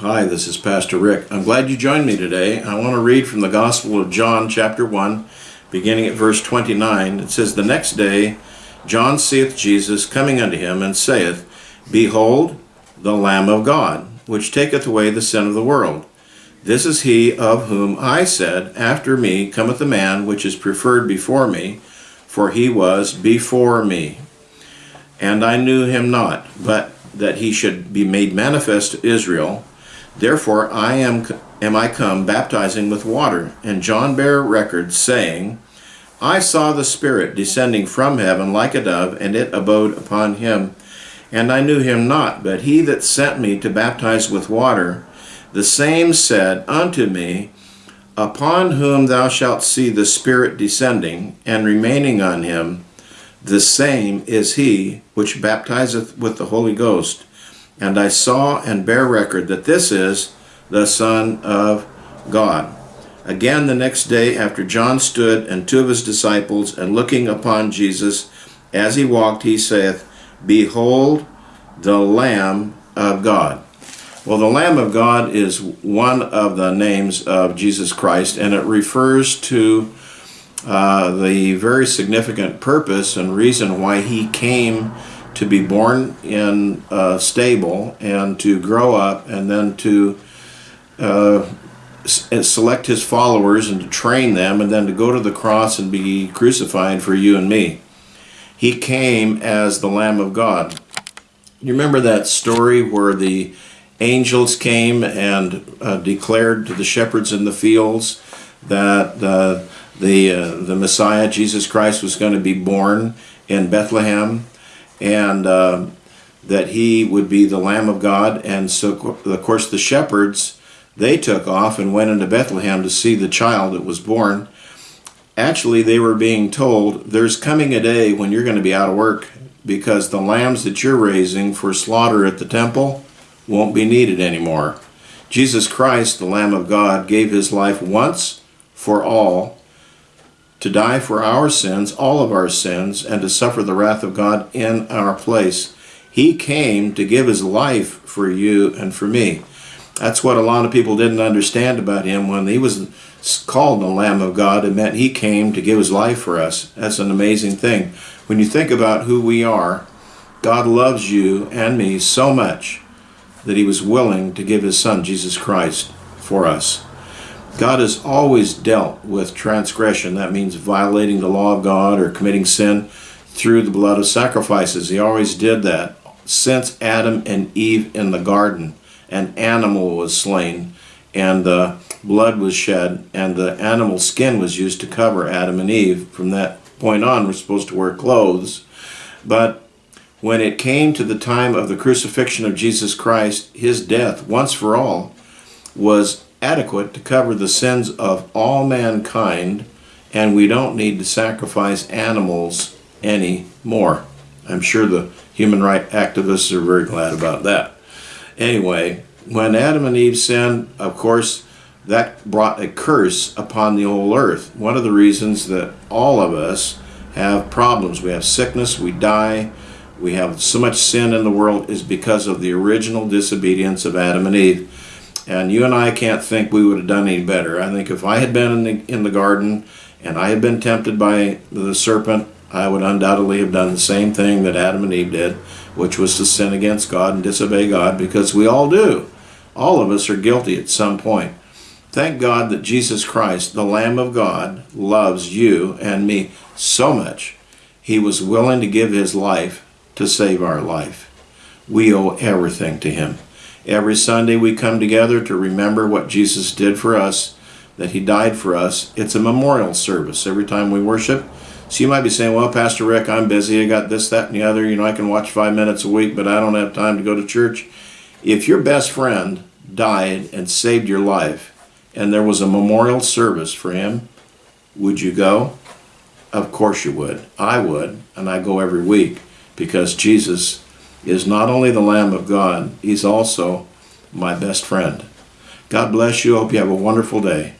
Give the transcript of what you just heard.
Hi, this is Pastor Rick. I'm glad you joined me today. I want to read from the Gospel of John, chapter 1, beginning at verse 29. It says, The next day John seeth Jesus coming unto him, and saith, Behold, the Lamb of God, which taketh away the sin of the world. This is he of whom I said, After me cometh a man which is preferred before me, for he was before me. And I knew him not, but that he should be made manifest to Israel. Therefore I am, am I come baptizing with water. And John bare record, saying, I saw the Spirit descending from heaven like a dove, and it abode upon him. And I knew him not, but he that sent me to baptize with water, the same said unto me, Upon whom thou shalt see the Spirit descending and remaining on him, the same is he which baptizeth with the Holy Ghost. And I saw and bear record that this is the Son of God. Again the next day after John stood and two of his disciples, and looking upon Jesus as he walked, he saith, Behold the Lamb of God. Well, the Lamb of God is one of the names of Jesus Christ, and it refers to uh, the very significant purpose and reason why he came to be born in a stable and to grow up and then to uh, select his followers and to train them and then to go to the cross and be crucified for you and me. He came as the Lamb of God. You remember that story where the angels came and uh, declared to the shepherds in the fields that uh, the, uh, the Messiah, Jesus Christ, was going to be born in Bethlehem and uh, that he would be the Lamb of God. And so, of course, the shepherds, they took off and went into Bethlehem to see the child that was born. Actually, they were being told, there's coming a day when you're going to be out of work because the lambs that you're raising for slaughter at the temple won't be needed anymore. Jesus Christ, the Lamb of God, gave his life once for all to die for our sins, all of our sins, and to suffer the wrath of God in our place. He came to give his life for you and for me. That's what a lot of people didn't understand about him when he was called the Lamb of God. It meant he came to give his life for us. That's an amazing thing. When you think about who we are, God loves you and me so much that he was willing to give his son, Jesus Christ, for us. God has always dealt with transgression. That means violating the law of God or committing sin through the blood of sacrifices. He always did that. Since Adam and Eve in the garden, an animal was slain and the blood was shed and the animal skin was used to cover Adam and Eve. From that point on, we're supposed to wear clothes. But when it came to the time of the crucifixion of Jesus Christ, his death, once for all, was adequate to cover the sins of all mankind, and we don't need to sacrifice animals anymore. I'm sure the human rights activists are very glad about that. Anyway, when Adam and Eve sinned, of course, that brought a curse upon the whole earth. One of the reasons that all of us have problems, we have sickness, we die, we have so much sin in the world is because of the original disobedience of Adam and Eve. And you and I can't think we would have done any better. I think if I had been in the, in the garden and I had been tempted by the serpent, I would undoubtedly have done the same thing that Adam and Eve did, which was to sin against God and disobey God, because we all do. All of us are guilty at some point. Thank God that Jesus Christ, the Lamb of God, loves you and me so much. He was willing to give his life to save our life. We owe everything to him. Every Sunday we come together to remember what Jesus did for us, that he died for us. It's a memorial service every time we worship. So you might be saying, well, Pastor Rick, I'm busy. I got this, that, and the other. You know, I can watch five minutes a week, but I don't have time to go to church. If your best friend died and saved your life, and there was a memorial service for him, would you go? Of course you would. I would, and I go every week because Jesus is not only the Lamb of God, he's also my best friend. God bless you. Hope you have a wonderful day.